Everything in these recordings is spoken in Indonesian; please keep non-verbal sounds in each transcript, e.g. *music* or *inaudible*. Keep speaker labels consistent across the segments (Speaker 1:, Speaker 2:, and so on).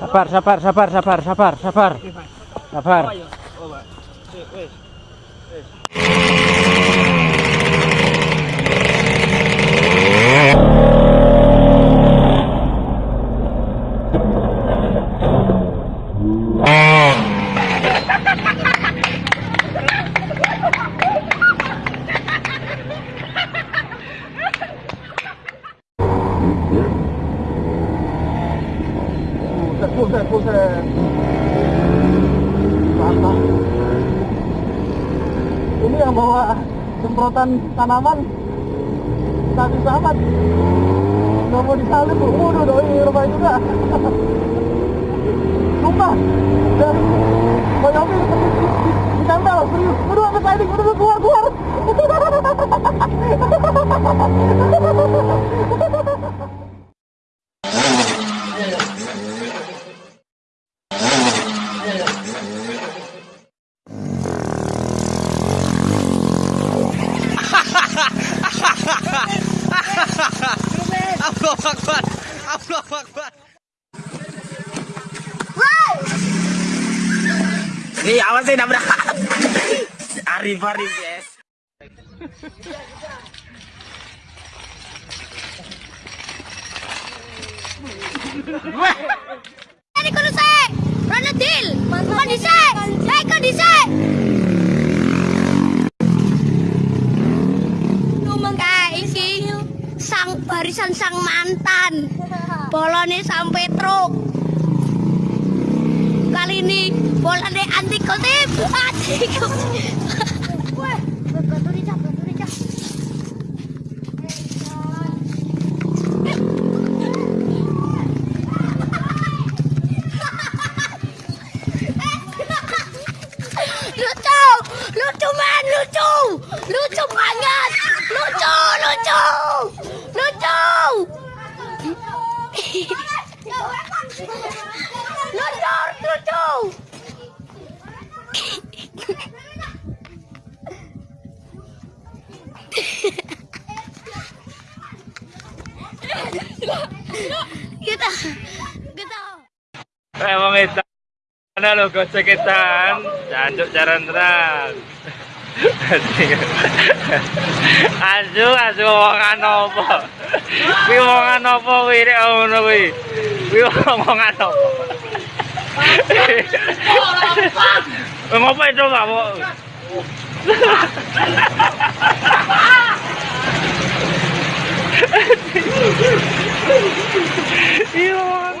Speaker 1: Sapar, sapar, sapar, sapar, sapar, sapar. Sapar.
Speaker 2: Buset, buset. Mantap. Ini yang bawa semprotan tanaman tadi sahabat. Nggak mau disalib, bu. Waduh, doi rumah juga. Sumpah. Dan Bang Yofi ditempel, serius. Waduh, apa tadi? Waduh, keluar, keluar. *laughs*
Speaker 1: awas sih nabrak. Arif Arif, yes.
Speaker 3: Ini kudu saya. Rana deal. Bukan di saya. Saya di saya. Kayak barisan sang mantan. Bolone sampai truk. Ini bolane anti kotip. Anti dicap. lucu lucu man lucu lucu banget lucu lucu lucu Gitu.
Speaker 1: Eh, wong itu. Mana lo goceketan? Jancuk jaran terang. Aju, aju wong anopo. Kuwi wong anopo kuwi rek ngono kuwi. Kuwi wong anopo. Ngopo itu gak mau?
Speaker 2: Elon!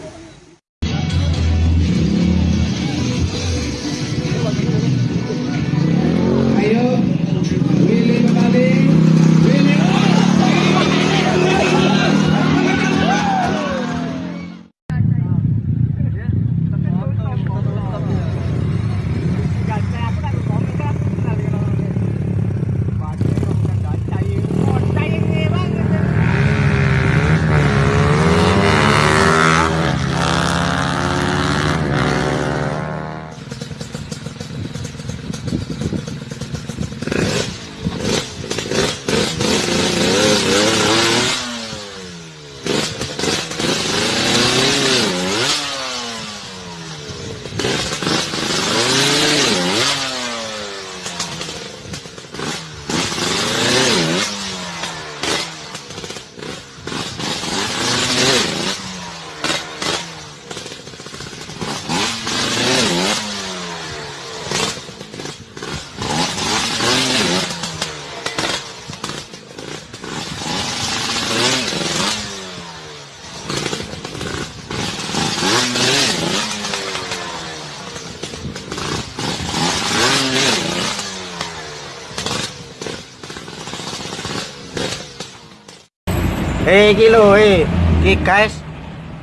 Speaker 2: Eh iki lho eh. Iki guys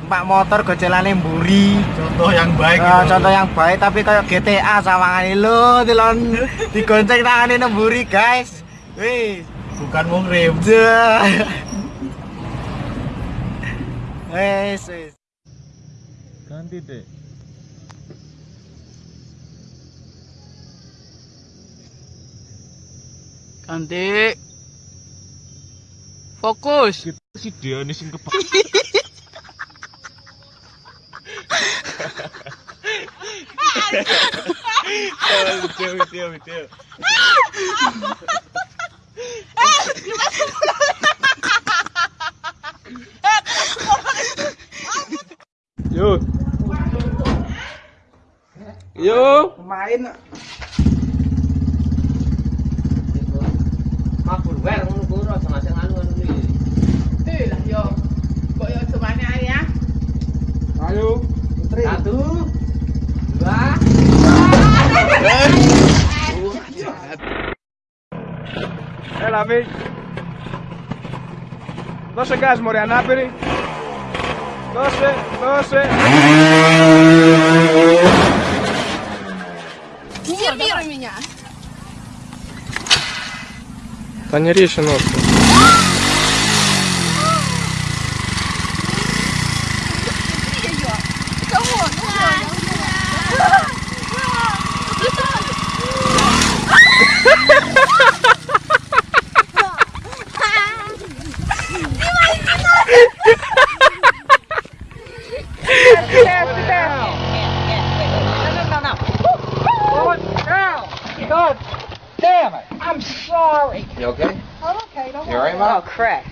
Speaker 2: Pak motor gocelane mburi.
Speaker 4: Contoh yang baik.
Speaker 2: Ah,
Speaker 4: gitu.
Speaker 2: contoh yang baik tapi kayak GTA sawangane lho dilon *laughs* digonceng tangane nemburi guys. Wih.
Speaker 4: Bukan.
Speaker 2: Dah. Wes wes.
Speaker 4: Ganti deh.
Speaker 5: Ganti. Fokus.
Speaker 4: Si dia nih sing video. Yuk. Yuk.
Speaker 2: Main Ayo. Putri.
Speaker 1: Satu. Dua.
Speaker 2: Eh Lavi. Δώσε γκάζ μωρέ ανάπηρη. Δώσε, δώσε.
Speaker 3: Нервируй меня.
Speaker 2: Та не ріши ножку.
Speaker 1: You okay?
Speaker 3: I'm okay, don't
Speaker 1: You alright, Mom? Oh crap.